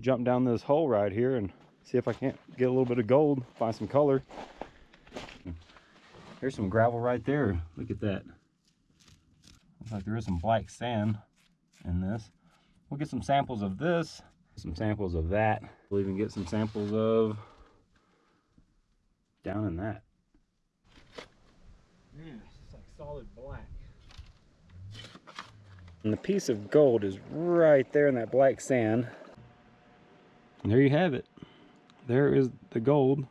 jump down this hole right here and see if I can't get a little bit of gold, find some color. Here's some gravel right there. Look at that. Looks like there is some black sand in this. We'll get some samples of this, some samples of that. We'll even get some samples of down in that. Man, it's just like solid black. And the piece of gold is right there in that black sand. And there you have it. There is the gold.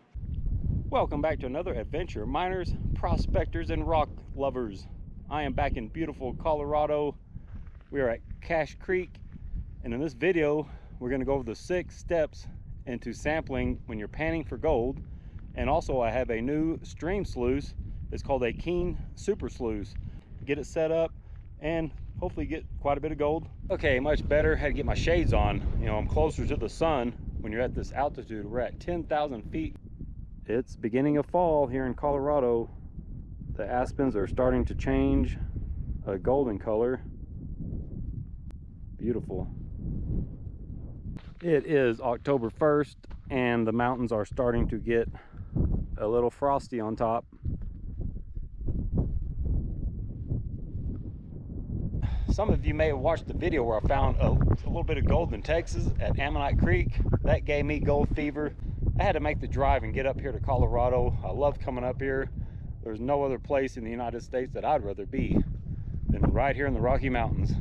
Welcome back to another adventure, miners, prospectors, and rock lovers. I am back in beautiful Colorado. We are at Cache Creek, and in this video, we're gonna go over the six steps into sampling when you're panning for gold. And also I have a new stream sluice. It's called a Keene Super Sluice. Get it set up and hopefully get quite a bit of gold. Okay, much better. Had to get my shades on. You know, I'm closer to the sun when you're at this altitude. We're at 10,000 feet. It's beginning of fall here in Colorado. The aspens are starting to change a golden color. Beautiful. It is October 1st and the mountains are starting to get a little frosty on top. Some of you may have watched the video where I found a, a, little bit of gold in Texas at Ammonite Creek. That gave me gold fever. I had to make the drive and get up here to Colorado. I love coming up here. There's no other place in the United States that I'd rather be than right here in the Rocky Mountains.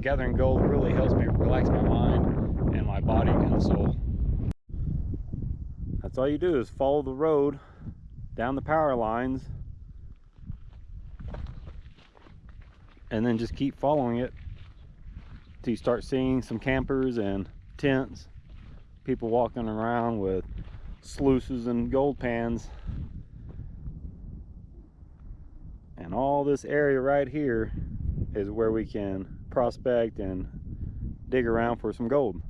Gathering gold really helps me relax my mind and my body and soul. That's all you do is follow the road down the power lines and then just keep following it till you start seeing some campers and tents people walking around with sluices and gold pans. And all this area right here is where we can prospect and dig around for some gold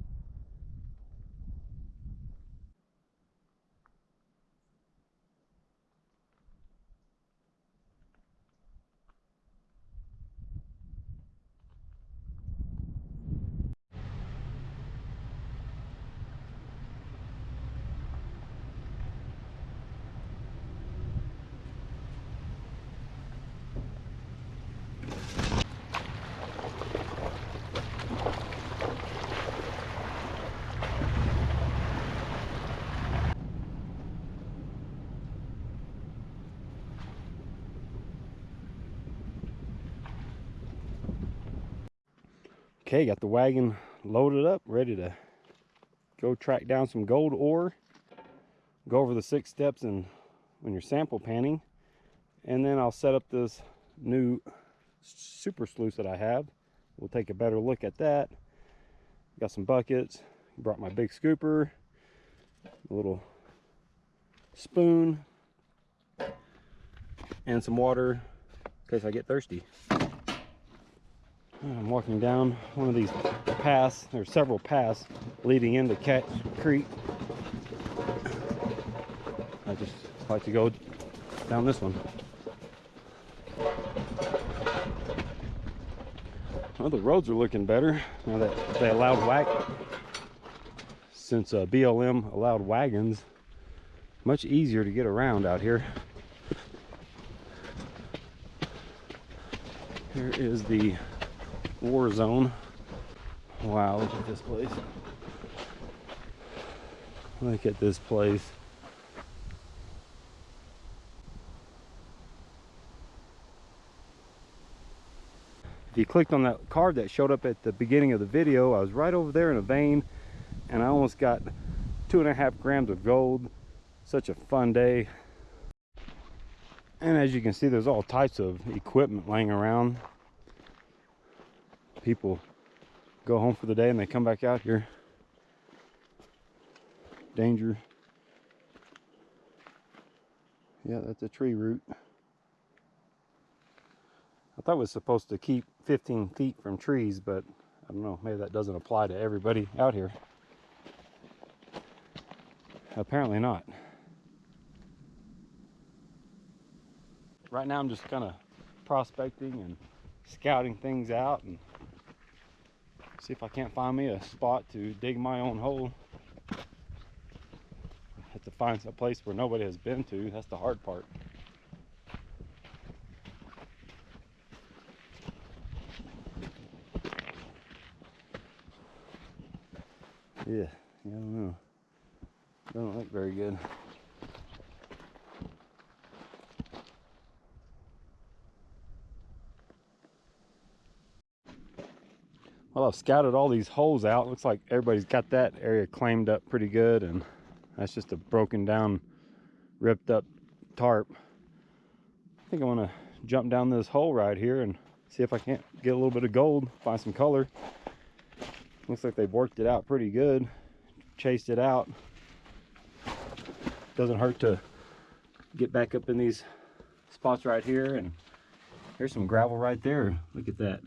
Okay, got the wagon loaded up, ready to go track down some gold ore. Go over the six steps and when you're sample panning. And then I'll set up this new super sluice that I have. We'll take a better look at that. Got some buckets. Brought my big scooper. A little spoon. And some water in case I get thirsty. I'm walking down one of these paths. There's several paths leading into Cache Creek. I just like to go down this one. Well, the roads are looking better now that they allowed wag since uh, BLM allowed wagons. Much easier to get around out here. Here is the war zone. Wow, look at this place. Look at this place. If you clicked on that card that showed up at the beginning of the video, I was right over there in a vein and I almost got two and a half grams of gold. Such a fun day. And as you can see, there's all types of equipment laying around people go home for the day and they come back out here. Danger. Yeah, that's a tree root. I thought it was supposed to keep 15 feet from trees, but I don't know, maybe that doesn't apply to everybody out here. Apparently not. Right now I'm just kind of prospecting and scouting things out and See if I can't find me a spot to dig my own hole. have to find a place where nobody has been to. That's the hard part. Yeah, I don't know. Doesn't look very good. Well, I've scouted all these holes out. Looks like everybody's got that area claimed up pretty good. And that's just a broken down, ripped up tarp. I think I want to jump down this hole right here and see if I can't get a little bit of gold, find some color. Looks like they've worked it out pretty good, chased it out. Doesn't hurt to get back up in these spots right here. And here's some gravel right there. Look at that.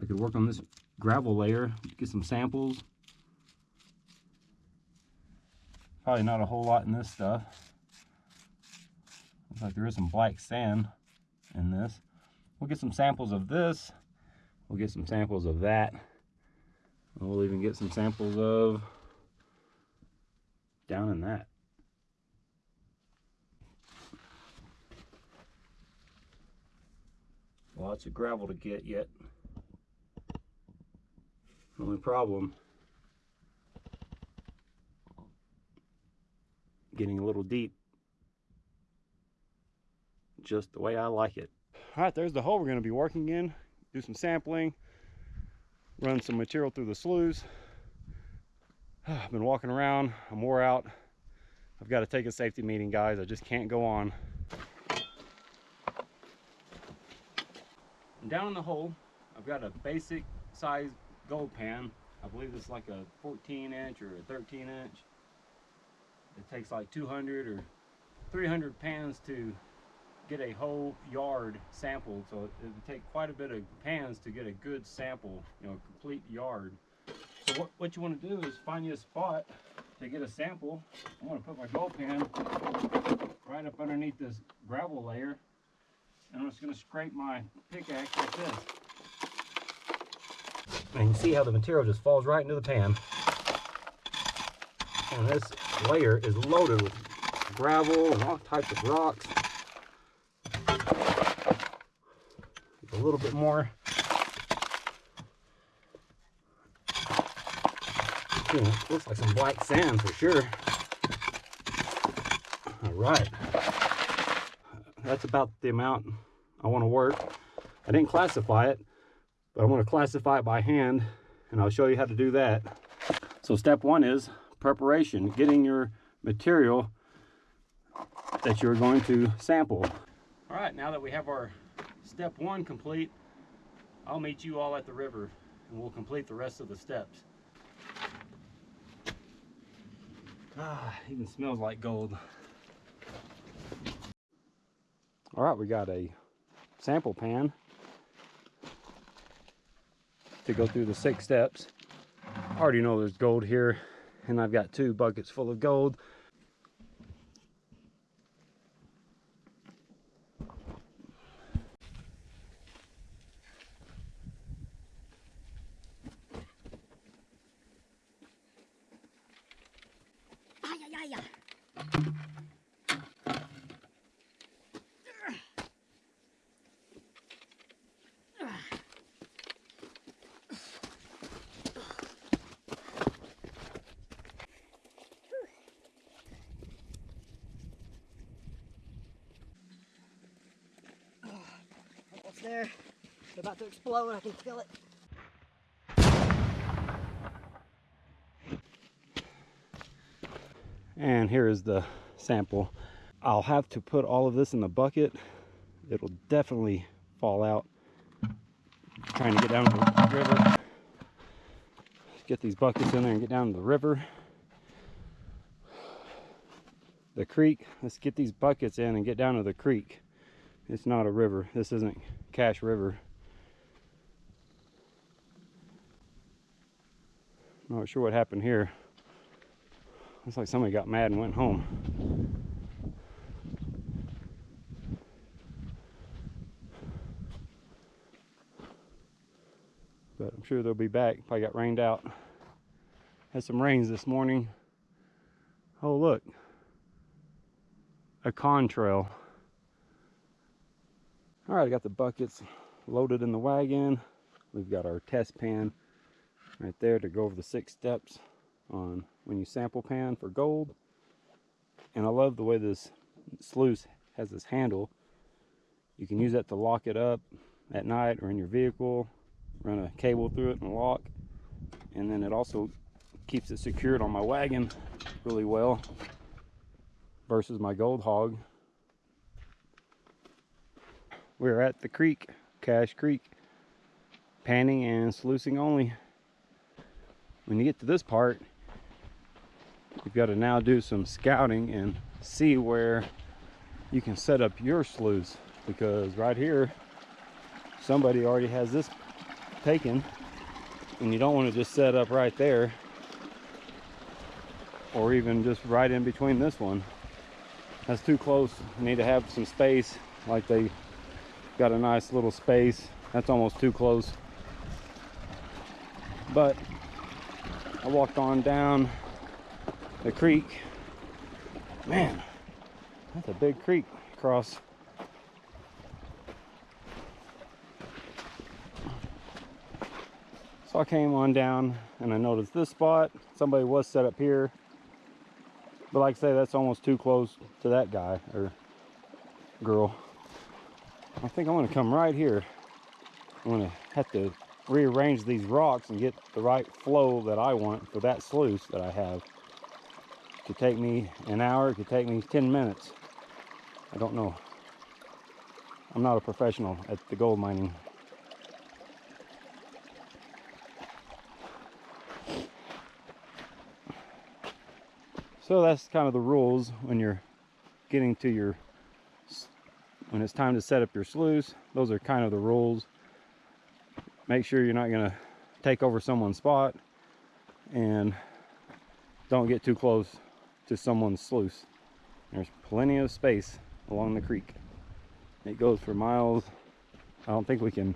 I could work on this gravel layer, get some samples. Probably not a whole lot in this stuff. Looks like there is some black sand in this. We'll get some samples of this. We'll get some samples of that. We'll even get some samples of down in that. Lots of gravel to get yet. Only problem, getting a little deep, just the way I like it. All right, there's the hole we're gonna be working in. Do some sampling, run some material through the sloughs. I've been walking around, I'm wore out. I've got to take a safety meeting, guys. I just can't go on. down in the hole, I've got a basic size gold pan. I believe it's like a 14 inch or a 13 inch. It takes like 200 or 300 pans to get a whole yard sampled. So it would take quite a bit of pans to get a good sample, you know, a complete yard. So what, what you want to do is find you a spot to get a sample. I'm going to put my gold pan right up underneath this gravel layer. And I'm just going to scrape my pickaxe like this. And you see how the material just falls right into the pan. And this layer is loaded with gravel and all types of rocks. A little bit more. Ooh, looks like some black sand for sure. All right. That's about the amount I want to work. I didn't classify it, but I'm going to classify it by hand and I'll show you how to do that. So step one is preparation, getting your material that you're going to sample. All right, now that we have our step one complete, I'll meet you all at the river and we'll complete the rest of the steps. Ah, even smells like gold. All right, we got a sample pan to go through the six steps. I already know there's gold here and I've got two buckets full of gold. there. It's about to it. And here is the sample. I'll have to put all of this in the bucket. It'll definitely fall out. Trying to get down to the river. Get these buckets in there and get down to the river. The creek, let's get these buckets in and get down to the creek. It's not a river. This isn't Cache River. Not sure what happened here. Looks like somebody got mad and went home. But I'm sure they'll be back. Probably got rained out. Had some rains this morning. Oh, look. A contrail. All right, I got the buckets loaded in the wagon. We've got our test pan right there to go over the six steps on when you sample pan for gold. And I love the way this sluice has this handle. You can use that to lock it up at night or in your vehicle, run a cable through it and lock. And then it also keeps it secured on my wagon really well versus my gold hog. We're at the creek, Cache Creek, panning and sluicing only. When you get to this part, you've got to now do some scouting and see where you can set up your sluice because right here somebody already has this taken and you don't want to just set up right there or even just right in between this one. That's too close. You need to have some space like they got a nice little space. That's almost too close. But I walked on down the creek man that's a big creek across So I came on down and I noticed this spot. Somebody was set up here. But like I say, that's almost too close to that guy or girl. I think I'm gonna come right here. I'm gonna have to rearrange these rocks and get the right flow that I want for that sluice that I have. It could take me an hour, it could take me 10 minutes. I don't know. I'm not a professional at the gold mining So that's kind of the rules when you're getting to your, when it's time to set up your sluice. Those are kind of the rules. Make sure you're not gonna take over someone's spot and don't get too close to someone's sluice. There's plenty of space along the creek. It goes for miles. I don't think we can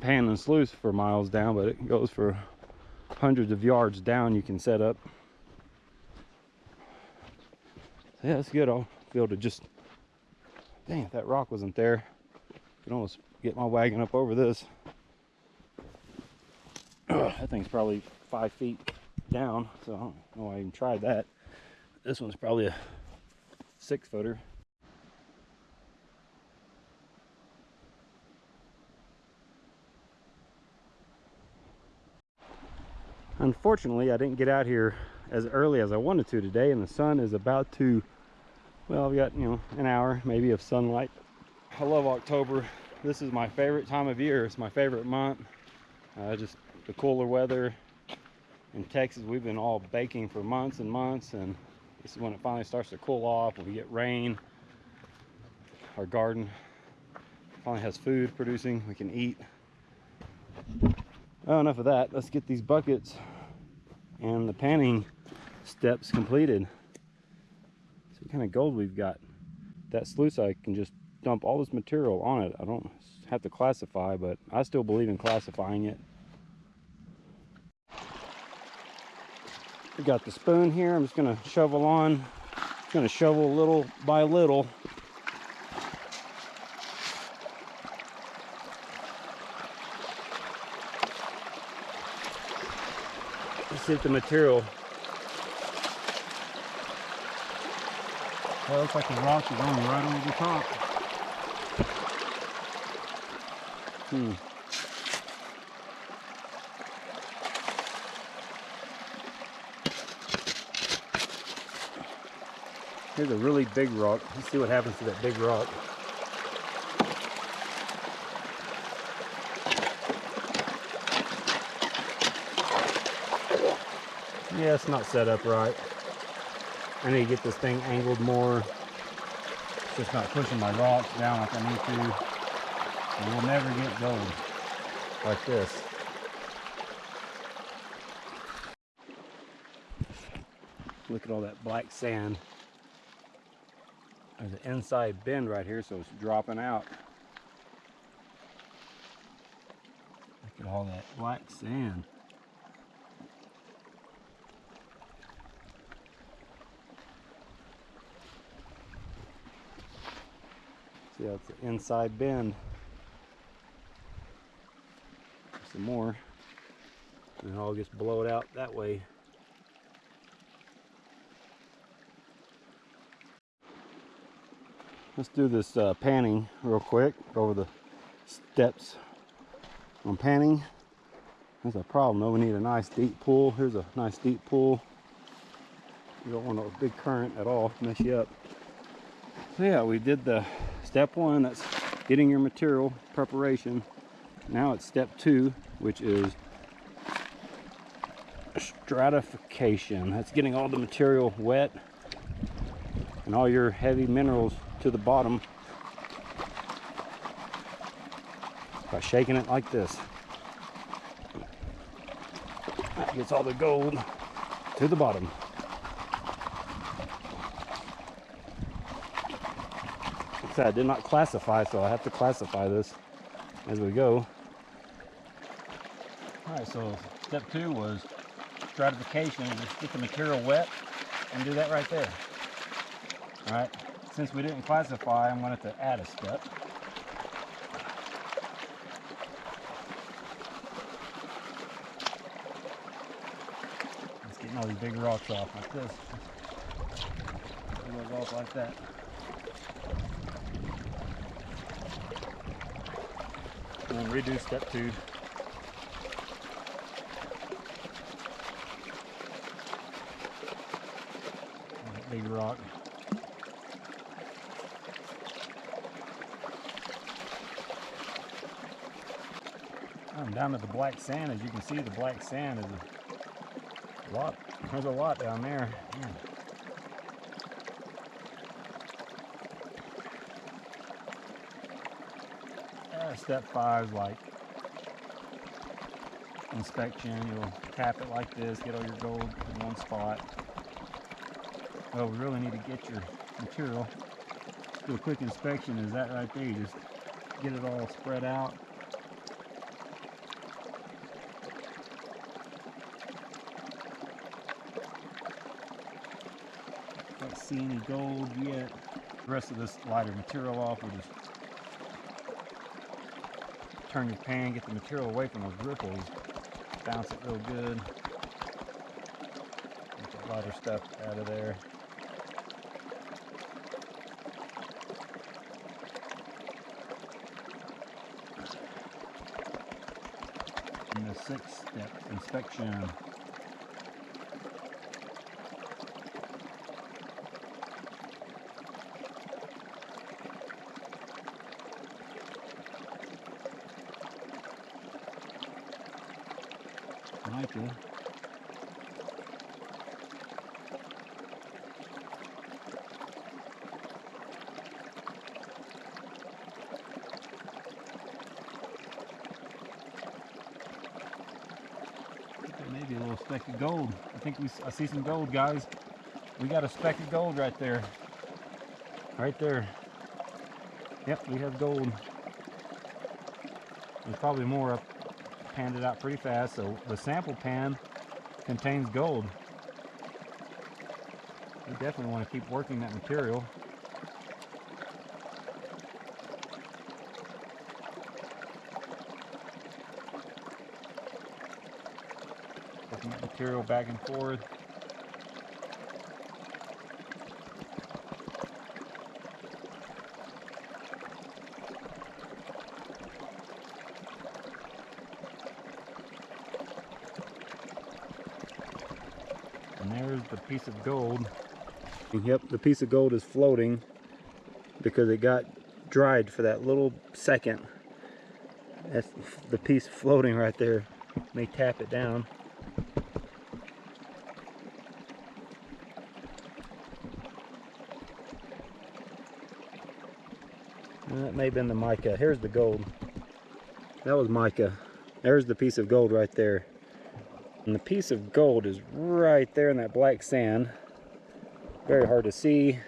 pan and sluice for miles down, but it goes for hundreds of yards down you can set up yeah, that's good. I'll be able to just, dang, if that rock wasn't there, I could almost get my wagon up over this. That thing's probably five feet down, so I don't know why I even tried that. This one's probably a six footer. Unfortunately, I didn't get out here as early as I wanted to today, and the sun is about to well we got you know an hour maybe of sunlight. I love october. This is my favorite time of year. It's my favorite month. I just the cooler weather in texas we've been all baking for months and months and this is when it finally starts to cool off when we get rain our garden finally has food producing we can eat well enough of that let's get these buckets and the panning steps completed what kind of gold we've got. That sluice, I can just dump all this material on it. I don't have to classify, but I still believe in classifying it. We got the spoon here. I'm just gonna shovel on. Just gonna shovel little by little. Let's see if the material Well, looks like the rock is going right over the top. Hmm. Here's a really big rock. Let's see what happens to that big rock. Yeah, it's not set up right. I need to get this thing angled more. It's just not pushing my rocks down like I need to. And we'll never get gold like this. Look at all that black sand. There's an inside bend right here, so it's dropping out. Look at all that black sand. See, that's the inside bend. Some more. And it all gets blowed out that way. Let's do this uh, panning real quick over the steps on panning. There's a problem though. We need a nice deep pool. Here's a nice deep pool. You don't want a big current at all mess you up. So yeah, we did the step one, that's getting your material preparation. Now it's step two, which is stratification. That's getting all the material wet and all your heavy minerals to the bottom by shaking it like this. That gets all the gold to the bottom. I did not classify, so I have to classify this as we go. All right, so step two was stratification. Just get the material wet and do that right there. All right, since we didn't classify, I'm going to add a step. Just getting all these big rocks off like this. It off like that. And then redo step two. Big rock. Down to the black sand. As you can see, the black sand is a lot. There's a lot down there. Man. Uh, step five is like inspection. You'll tap it like this, get all your gold in one spot. Well, we really need to get your material. do a quick inspection. Is that right there? You just get it all spread out. Don't see any gold yet. The rest of this lighter material off. We'll just turn your pan, get the material away from those riffles, bounce it real good. Get the lighter stuff out of there. And the sixth step, inspection. Maybe a little speck of gold. I think we I see some gold, guys. We got a speck of gold right there. Right there. Yep, we have gold. There's probably more up panned it out pretty fast. So the sample pan contains gold. You definitely want to keep working that material. Working that material back and forth. And there's the piece of gold. Yep, the piece of gold is floating because it got dried for that little second. That's the piece floating right there. May tap it down. Uh, that may have been the mica. Here's the gold. That was mica. There's the piece of gold right there. And the piece of gold is right there in that black sand. Very hard to see.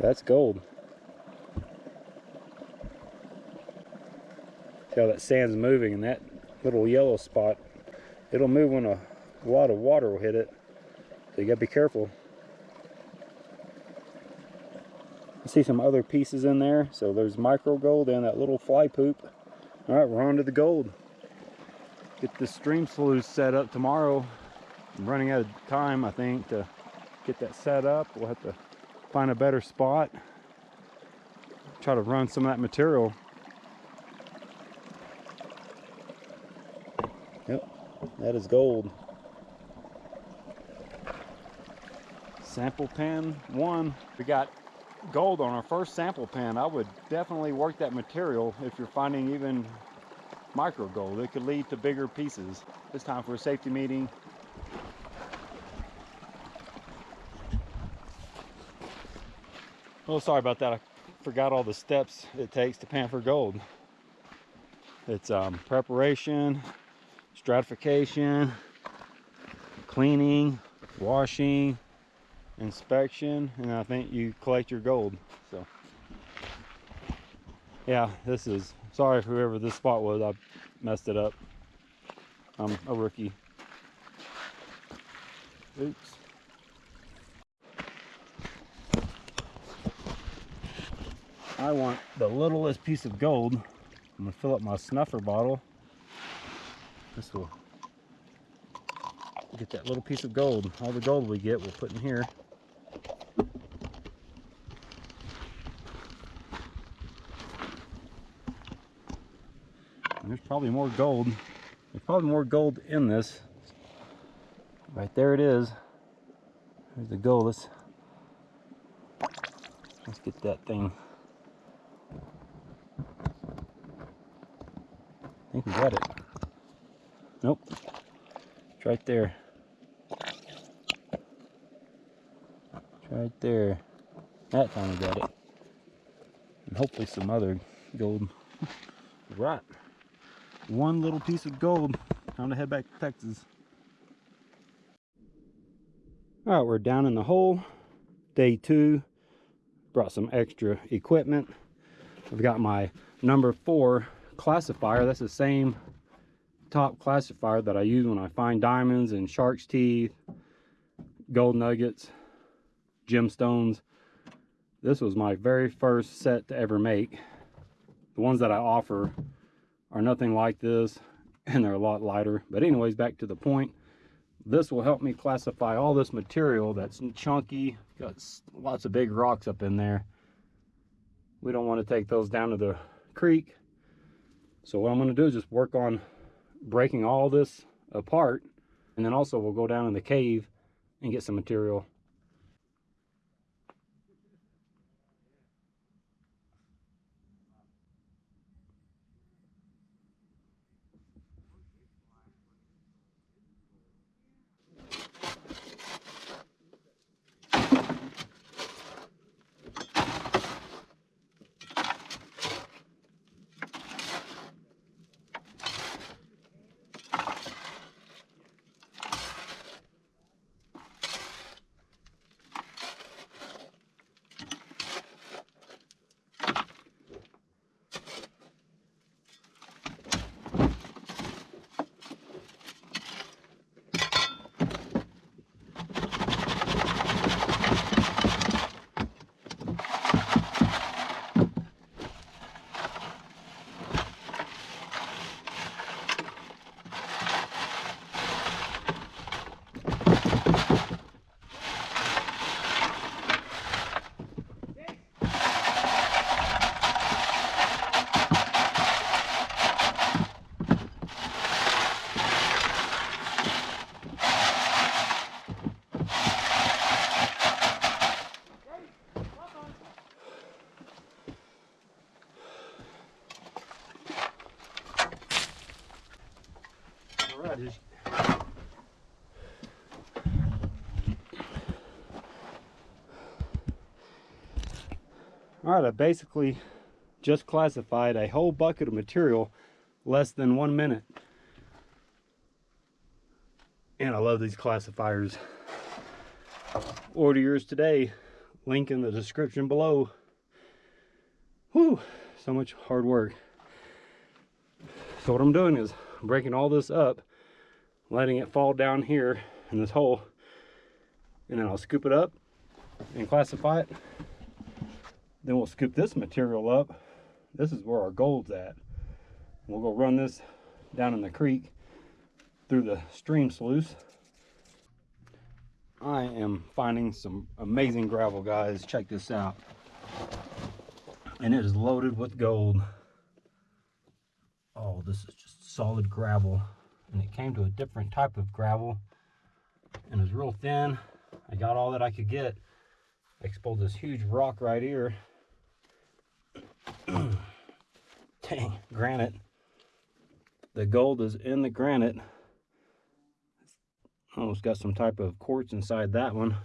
That's gold. See how that sand's moving and that little yellow spot, it'll move when a, lot of water will hit it. So you gotta be careful. I see some other pieces in there. So there's micro gold and that little fly poop. All right, we're on to the gold. Get the stream sluice set up tomorrow. I'm running out of time, I think, to get that set up. We'll have to find a better spot. Try to run some of that material. Yep, that is gold. Sample pen one. We got gold on our first sample pan, I would definitely work that material if you're finding even micro gold. It could lead to bigger pieces. It's time for a safety meeting. Oh, sorry about that. I forgot all the steps it takes to pan for gold. It's um, preparation, stratification, cleaning, washing, inspection, and I think you collect your gold. So, yeah, this is, sorry whoever this spot was, I messed it up. I'm a rookie. Oops. I want the littlest piece of gold. I'm gonna fill up my snuffer bottle. This will get that little piece of gold. All the gold we get, we'll put in here. Probably more gold. There's probably more gold in this. Right there it is. There's the gold. Let's, let's get that thing I think we got it. Nope. It's right there. It's right there. That time we got it. And hopefully some other gold. right. One little piece of gold. Time to head back to Texas. All right, we're down in the hole. Day two. Brought some extra equipment. I've got my number four classifier. That's the same top classifier that I use when I find diamonds and shark's teeth, gold nuggets, gemstones. This was my very first set to ever make. The ones that I offer are nothing like this and they're a lot lighter. But anyways, back to the point. This will help me classify all this material that's chunky, got lots of big rocks up in there. We don't want to take those down to the creek so what I'm going to do is just work on breaking all this apart. And then also we'll go down in the cave and get some material All right, I basically just classified a whole bucket of material less than one minute. And I love these classifiers. Order yours today. Link in the description below. Whew, so much hard work. So what I'm doing is breaking all this up, letting it fall down here in this hole, and then I'll scoop it up and classify it. Then we'll scoop this material up. This is where our gold's at. We'll go run this down in the creek through the stream sluice. I am finding some amazing gravel, guys. Check this out. And it is loaded with gold. Oh, this is just solid gravel. And it came to a different type of gravel. And it was real thin. I got all that I could get. I exposed this huge rock right here. Dang, granite. The gold is in the granite. Almost got some type of quartz inside that one.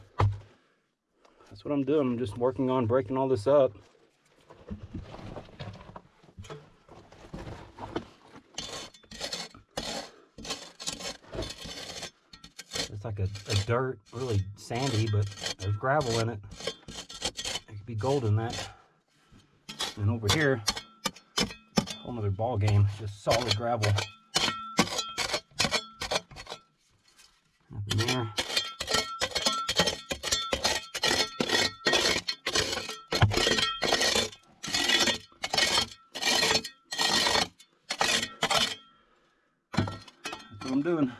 That's what I'm doing. I'm just working on breaking all this up. It's like a, a dirt, really sandy, but there's gravel in it. There could be gold in that. And over here, whole nother ball game, just solid gravel. In there. That's what I'm doing.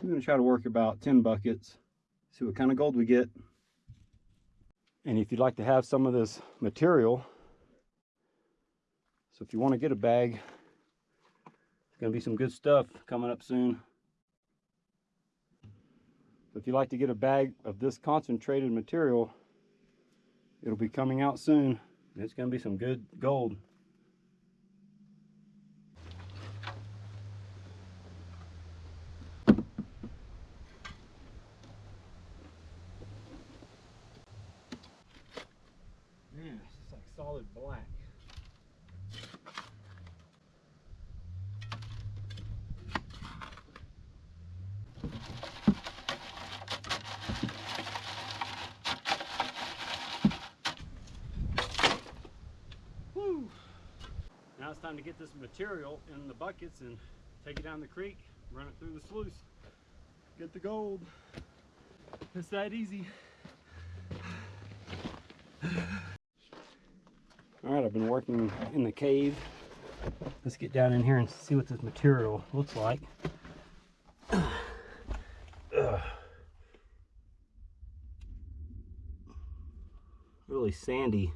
I'm going to try to work about 10 buckets, see what kind of gold we get. And if you'd like to have some of this material, so if you want to get a bag, it's going to be some good stuff coming up soon. So if you'd like to get a bag of this concentrated material, it'll be coming out soon. It's going to be some good gold. Man, it's just like solid black. Woo! Now it's time to get this material in the buckets and take it down the creek, run it through the sluice, get the gold. It's that easy. All right, I've been working in the cave. Let's get down in here and see what this material looks like. Really sandy.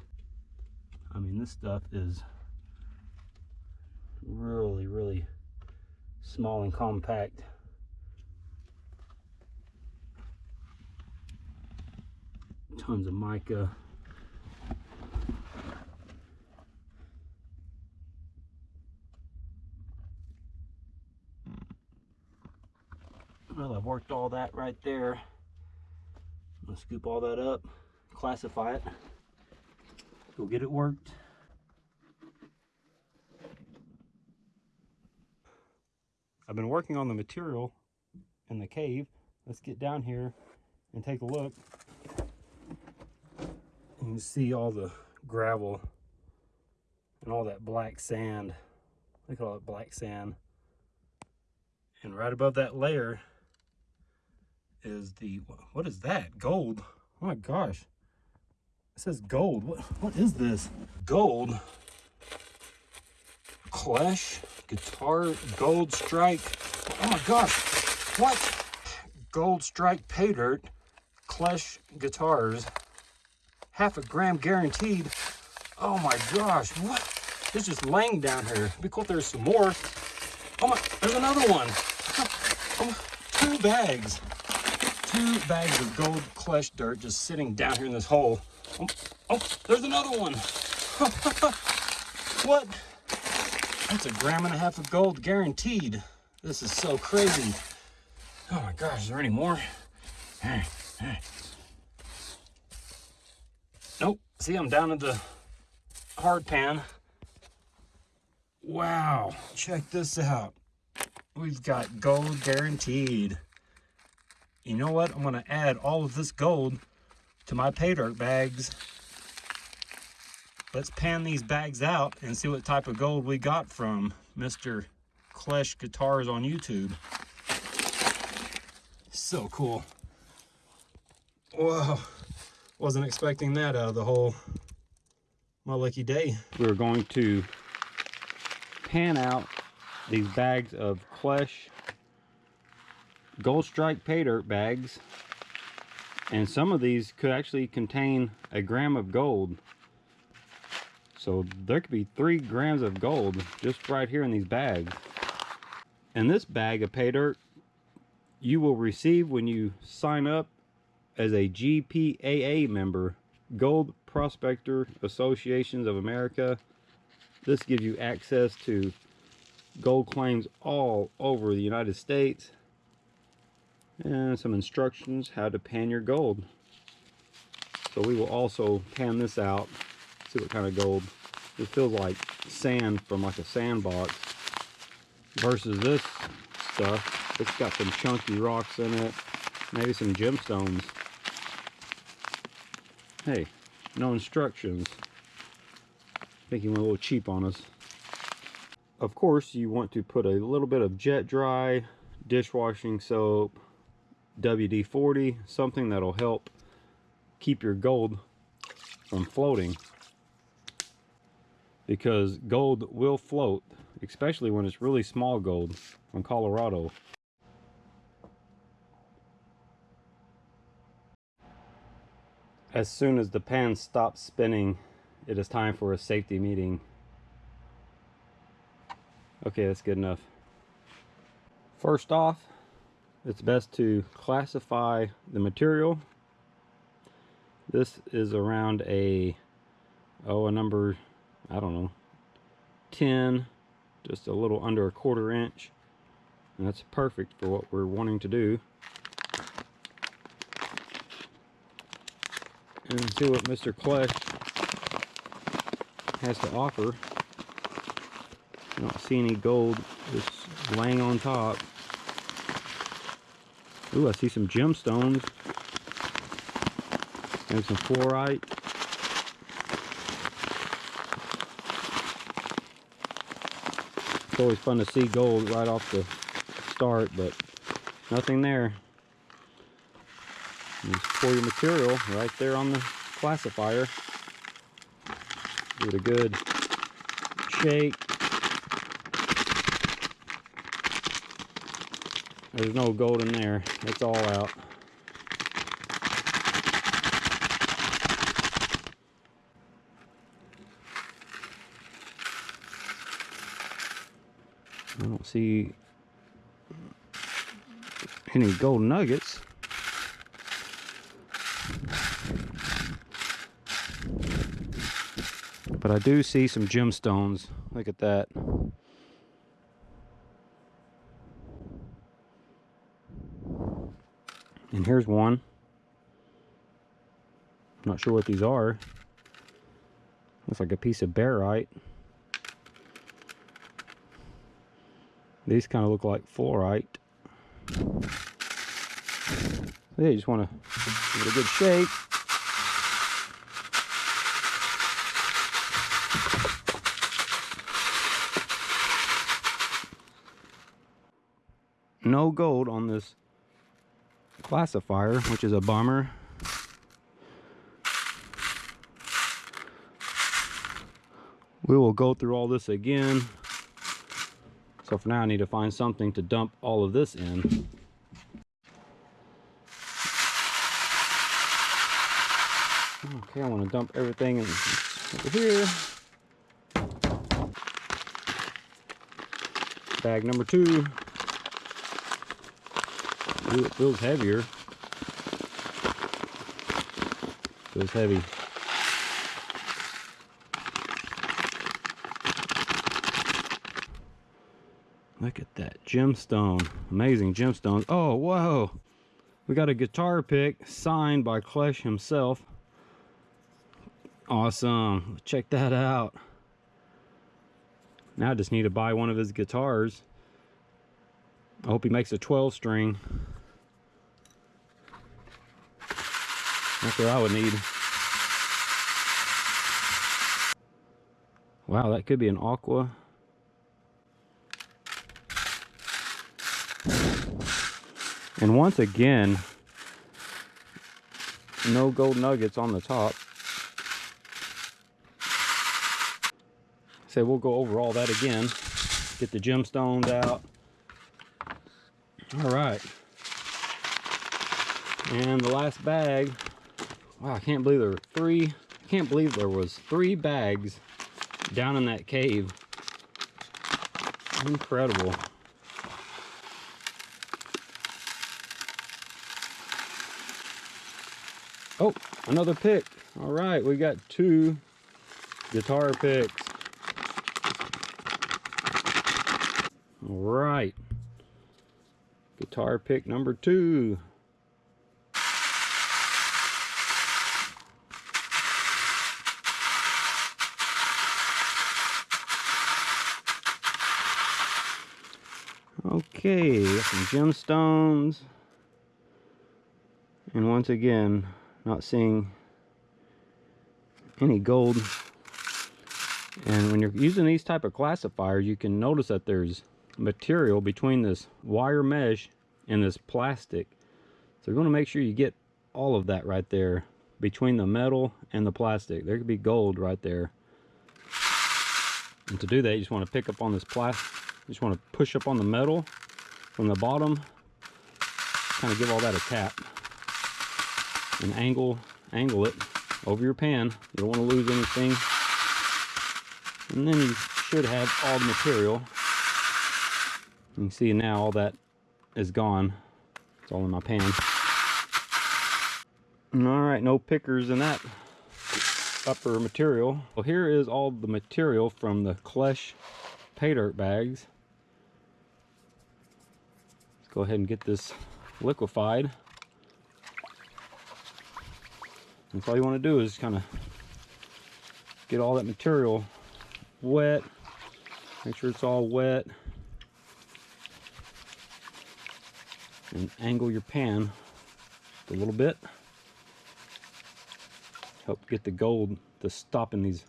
I mean, this stuff is really, really small and compact. Tons of mica. Well, I've worked all that right there. I'm gonna scoop all that up, classify it, go get it worked. I've been working on the material in the cave. Let's get down here and take a look. You can see all the gravel and all that black sand. Look at all that black sand. And right above that layer is the, what is that? Gold. Oh my gosh. It says gold. What, what is this? Gold. Clash guitar gold strike. Oh my gosh. What? Gold strike pay dirt. Clash guitars. Half a gram guaranteed. Oh my gosh. What? It's just laying down here. Be cool if there's some more. Oh my, there's another one. Oh, two bags. Two bags of gold clutch dirt just sitting down here in this hole. Oh, oh there's another one. what? That's a gram and a half of gold guaranteed. This is so crazy. Oh my gosh, is there any more? Hey, hey. Nope. See, I'm down in the hard pan. Wow, check this out. We've got gold guaranteed. You know what? I'm going to add all of this gold to my pay dirt bags. Let's pan these bags out and see what type of gold we got from Mr. Klesh Guitars on YouTube. So cool. Whoa, wasn't expecting that out of the whole my lucky day. We're going to pan out these bags of Klesh Gold Strike pay dirt bags and some of these could actually contain a gram of gold so there could be three grams of gold just right here in these bags. And this bag of pay dirt you will receive when you sign up as a GPAA member Gold Prospector Associations of America. This gives you access to gold claims all over the United States and some instructions how to pan your gold. So we will also pan this out, see what kind of gold. It feels like sand from like a sandbox versus this stuff. It's got some chunky rocks in it, maybe some gemstones. Hey, no instructions. I think he went a little cheap on us. Of course, you want to put a little bit of jet dry dishwashing soap WD-40, something that'll help keep your gold from floating because gold will float, especially when it's really small gold from Colorado. As soon as the pan stops spinning, it is time for a safety meeting. Okay, that's good enough. First off, it's best to classify the material. This is around a, oh, a number, I don't know, 10, just a little under a quarter inch. And that's perfect for what we're wanting to do. And see what Mr. Klesh has to offer. I don't see any gold just laying on top. Ooh, I see some gemstones. And some fluorite. Always fun to see gold right off the start, but nothing there. Just pour your material right there on the classifier. Give it a good shake. There's no gold in there. It's all out. I don't see any gold nuggets. But I do see some gemstones. Look at that. And here's one. I'm Not sure what these are. Looks like a piece of barite. These kind of look like fluorite. Yeah, you just want to give it a good shake. No gold on this classifier, which is a bummer. We will go through all this again. So for now, I need to find something to dump all of this in. Okay, I want to dump everything in over here. Bag number two. Ooh, it feels heavier. Feels heavy. Look at that gemstone. Amazing gemstones. Oh, whoa. We got a guitar pick signed by Klesh himself. Awesome. Check that out. Now I just need to buy one of his guitars. I hope he makes a 12 string. That's what I would need. Wow, that could be an aqua. And once again, no gold nuggets on the top. So we'll go over all that again. Get the gemstones out. All right. And the last bag. Wow, I can't believe there were three. I can't believe there was three bags down in that cave. Incredible. Oh, another pick. All right, we got two guitar picks. All right. Guitar pick number two. Okay, some gemstones. And once again, not seeing any gold. And when you're using these type of classifiers, you can notice that there's material between this wire mesh and this plastic. So you're going to make sure you get all of that right there between the metal and the plastic. There could be gold right there. And to do that, you just want to pick up on this plastic. You just want to push up on the metal from the bottom. Kind of give all that a tap. And angle, angle it over your pan. You don't want to lose anything. And then you should have all the material. You can see now all that is gone. It's all in my pan. All right, no pickers in that upper material. Well, here is all the material from the Klesh pay dirt bags. Let's go ahead and get this liquefied. That's all you want to do is kind of get all that material wet. Make sure it's all wet. And angle your pan a little bit. Help get the gold to stop in these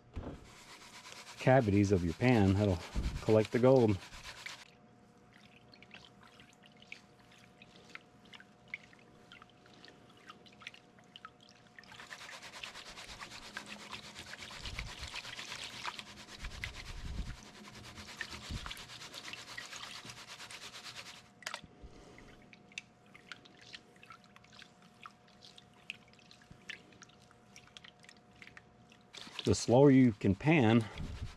cavities of your pan. That'll collect the gold. The slower you can pan,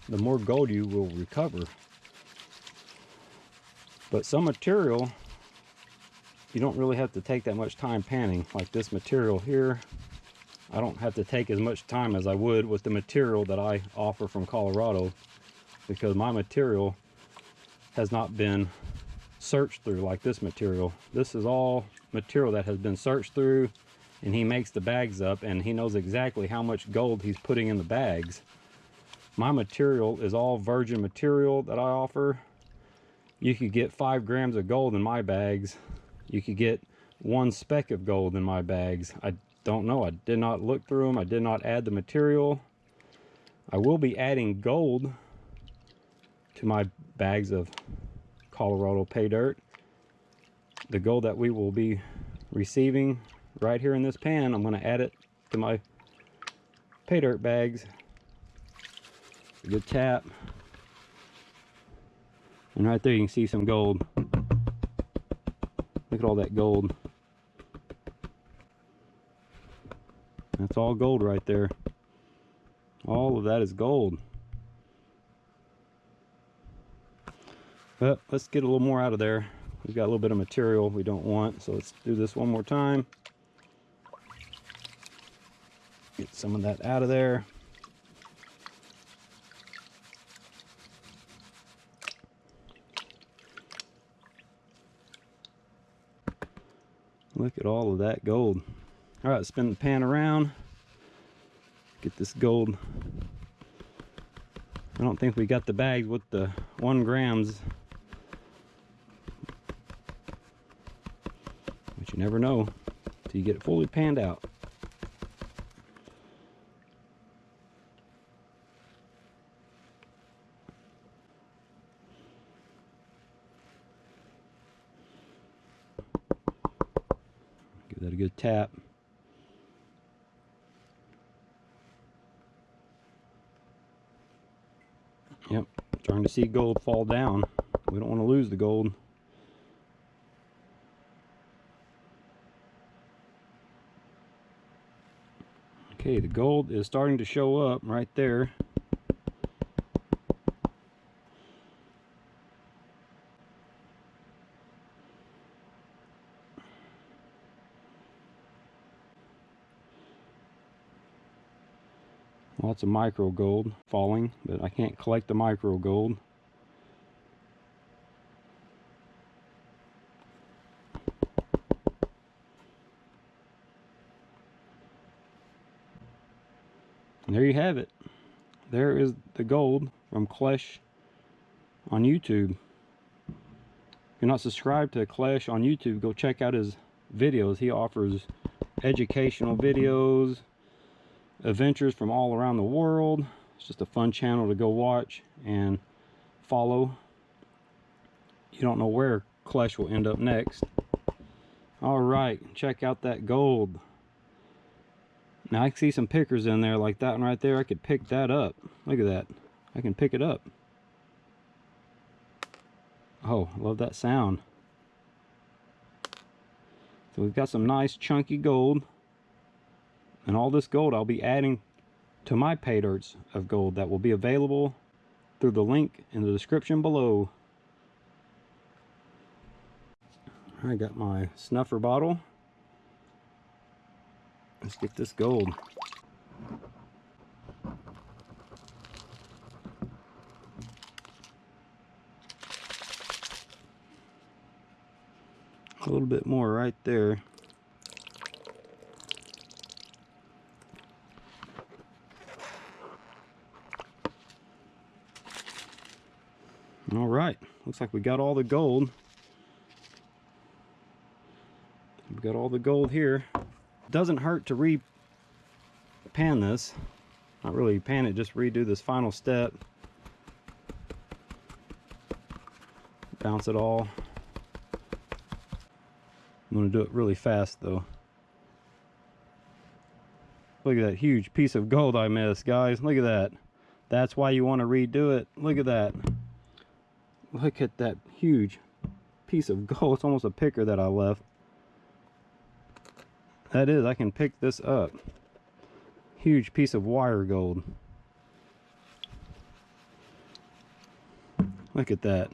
the more gold you will recover. But some material, you don't really have to take that much time panning. Like this material here, I don't have to take as much time as I would with the material that I offer from Colorado because my material has not been searched through like this material. This is all material that has been searched through and he makes the bags up and he knows exactly how much gold he's putting in the bags. My material is all virgin material that I offer. You could get five grams of gold in my bags. You could get one speck of gold in my bags. I don't know. I did not look through them. I did not add the material. I will be adding gold to my bags of Colorado pay dirt. The gold that we will be receiving right here in this pan. I'm going to add it to my pay dirt bags. Good tap. And right there you can see some gold. Look at all that gold. That's all gold right there. All of that is gold. But let's get a little more out of there. We've got a little bit of material we don't want, so let's do this one more time. Get some of that out of there. Look at all of that gold. All right, spin the pan around. Get this gold. I don't think we got the bags with the one grams. But you never know till you get it fully panned out. that a good tap. Yep, trying to see gold fall down. We don't want to lose the gold. Okay, the gold is starting to show up right there. Lots of micro gold falling, but I can't collect the micro gold. And there you have it. There is the gold from Klesh on YouTube. If you're not subscribed to Klesh on YouTube, go check out his videos. He offers educational videos, adventures from all around the world. It's just a fun channel to go watch and follow. You don't know where Klesh will end up next. All right, check out that gold. Now I can see some pickers in there like that one right there. I could pick that up. Look at that. I can pick it up. Oh, love that sound. So we've got some nice chunky gold. And all this gold I'll be adding to my pay dirts of gold that will be available through the link in the description below. I got my snuffer bottle. Let's get this gold. A little bit more right there. All right, looks like we got all the gold. We got all the gold here. Doesn't hurt to re-pan this. Not really pan it, just redo this final step. Bounce it all. I'm gonna do it really fast though. Look at that huge piece of gold I missed, guys. Look at that. That's why you want to redo it. Look at that. Look at that huge piece of gold. It's almost a picker that I left. That is, I can pick this up. Huge piece of wire gold. Look at that.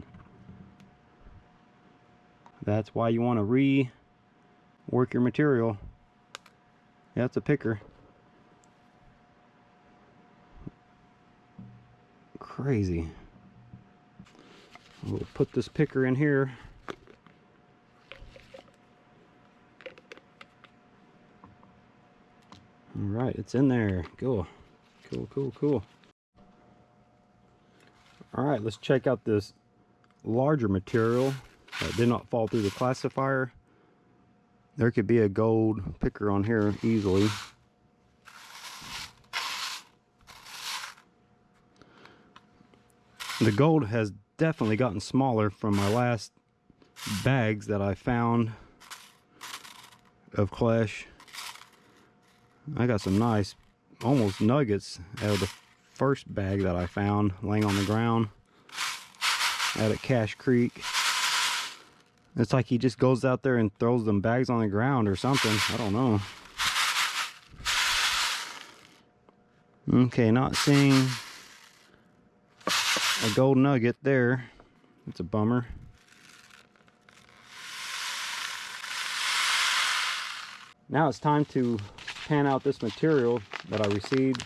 That's why you want to re-work your material. Yeah, it's a picker. Crazy. We'll put this picker in here. All right, it's in there. Cool, cool, cool, cool. All right, let's check out this larger material that did not fall through the classifier. There could be a gold picker on here easily. The gold has definitely gotten smaller from my last bags that I found of Klesh. I got some nice, almost nuggets out of the first bag that I found laying on the ground out at Cache Creek. It's like he just goes out there and throws them bags on the ground or something. I don't know. Okay, not seeing a gold nugget there. It's a bummer. Now it's time to pan out this material that I received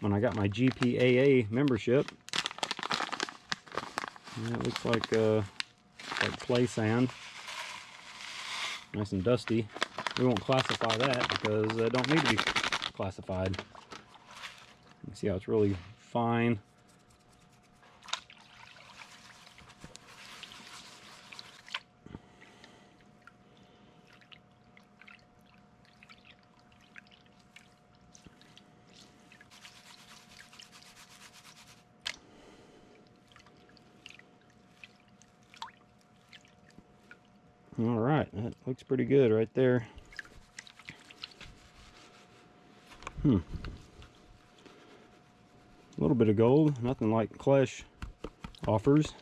when I got my GPAA membership. Yeah, it looks like uh, like play sand. Nice and dusty. We won't classify that because it don't need to be classified. You see how it's really fine. pretty good right there. Hmm. A little bit of gold, nothing like Clash offers.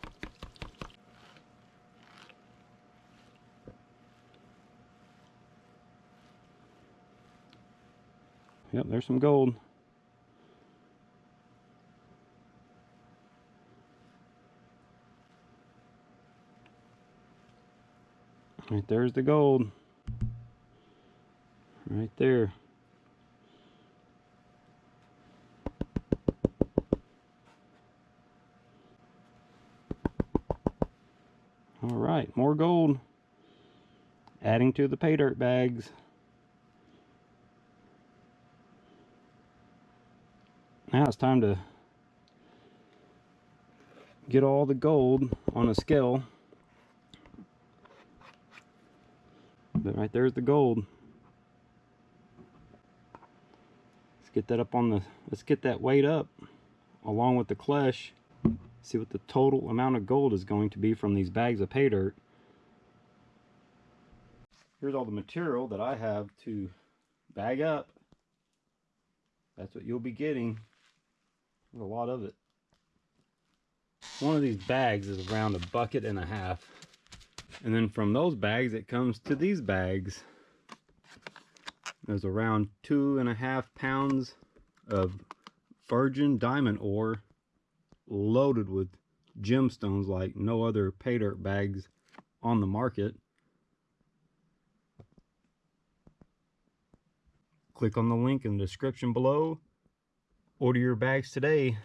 Yep, there's some gold. Right there's the gold. Right there. All right, more gold. Adding to the pay dirt bags. Now it's time to get all the gold on a scale. But right there's the gold. Let's get that up on the, let's get that weight up along with the Klesh see what the total amount of gold is going to be from these bags of pay dirt. Here's all the material that I have to bag up. That's what you'll be getting. A lot of it. One of these bags is around a bucket and a half. And then from those bags, it comes to these bags. There's around two and a half pounds of virgin diamond ore loaded with gemstones like no other pay dirt bags on the market. Click on the link in the description below. Order your bags today.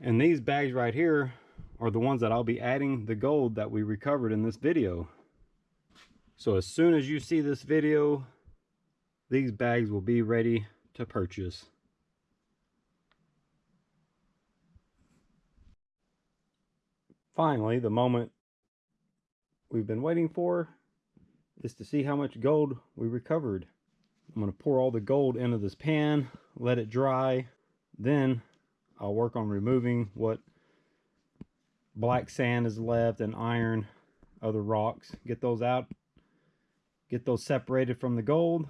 And these bags right here are the ones that I'll be adding the gold that we recovered in this video. So as soon as you see this video, these bags will be ready to purchase. finally, the moment we've been waiting for is to see how much gold we recovered. I'm going to pour all the gold into this pan, let it dry. Then I'll work on removing what black sand is left and iron, other rocks. Get those out, get those separated from the gold.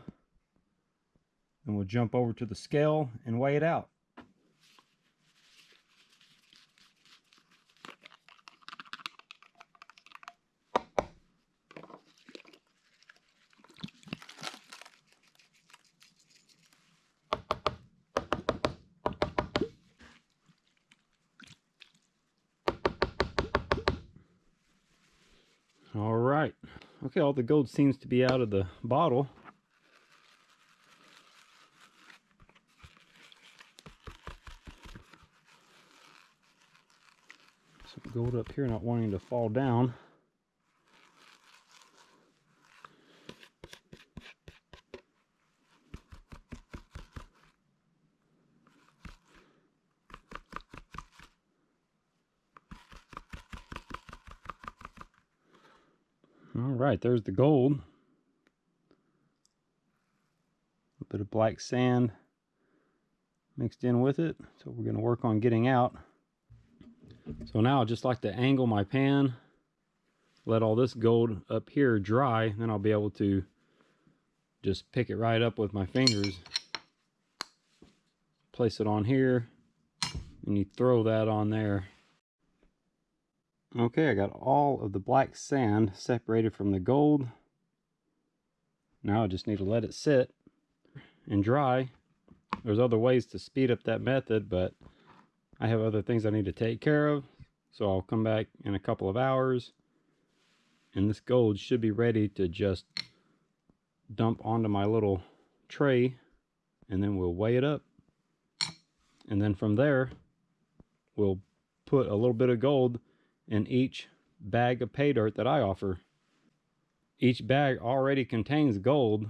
And we'll jump over to the scale and weigh it out. All right. Okay, all the gold seems to be out of the bottle. Some gold up here not wanting to fall down. All right, there's the gold. A bit of black sand mixed in with it. So we're going to work on getting out. So now I just like to angle my pan, let all this gold up here dry, then I'll be able to just pick it right up with my fingers. Place it on here, and you throw that on there. Okay, I got all of the black sand separated from the gold. Now I just need to let it sit and dry. There's other ways to speed up that method, but I have other things I need to take care of. So I'll come back in a couple of hours and this gold should be ready to just dump onto my little tray and then we'll weigh it up. And then from there, we'll put a little bit of gold in each bag of pay dirt that I offer. Each bag already contains gold,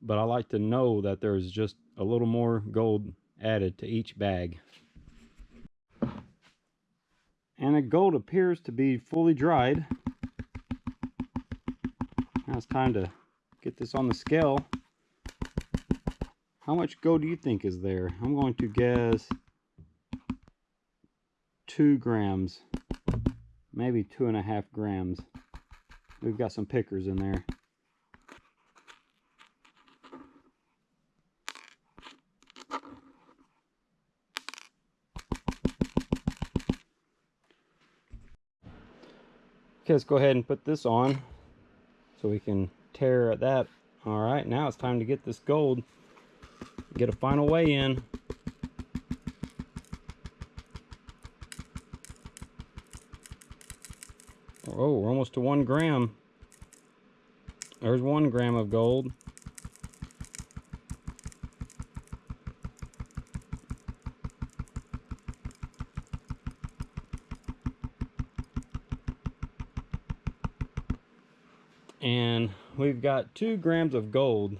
but I like to know that there's just a little more gold added to each bag. And the gold appears to be fully dried. Now it's time to get this on the scale. How much gold do you think is there? I'm going to guess two grams maybe two and a half grams. We've got some pickers in there. Okay, let's go ahead and put this on so we can tear at that. All right, now it's time to get this gold, get a final weigh in. Oh, we're almost to one gram. There's one gram of gold. And we've got two grams of gold,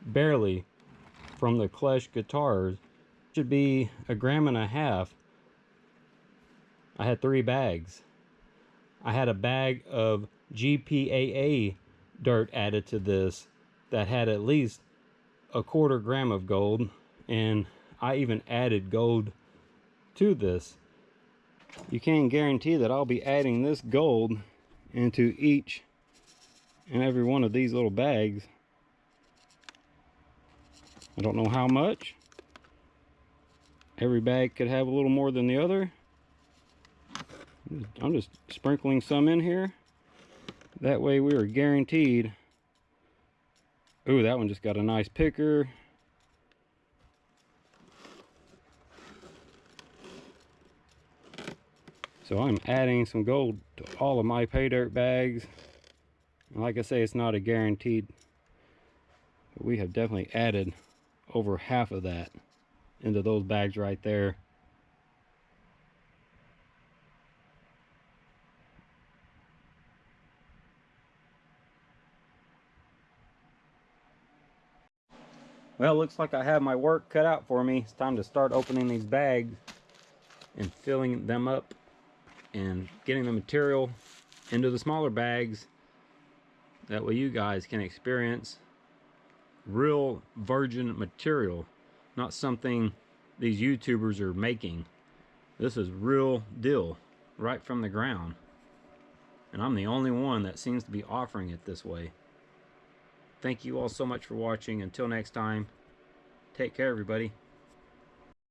barely, from the Klesh guitars. Should be a gram and a half. I had three bags. I had a bag of GPAA dirt added to this that had at least a quarter gram of gold and I even added gold to this. You can guarantee that I'll be adding this gold into each and every one of these little bags. I don't know how much. Every bag could have a little more than the other. I'm just sprinkling some in here. That way we are guaranteed. Ooh, that one just got a nice picker. So I'm adding some gold to all of my pay dirt bags. like I say, it's not a guaranteed. But we have definitely added over half of that into those bags right there. Well, looks like I have my work cut out for me. It's time to start opening these bags and filling them up and getting the material into the smaller bags. That way you guys can experience real virgin material, not something these YouTubers are making. This is real deal, right from the ground. And I'm the only one that seems to be offering it this way. Thank you all so much for watching. Until next time, take care, everybody.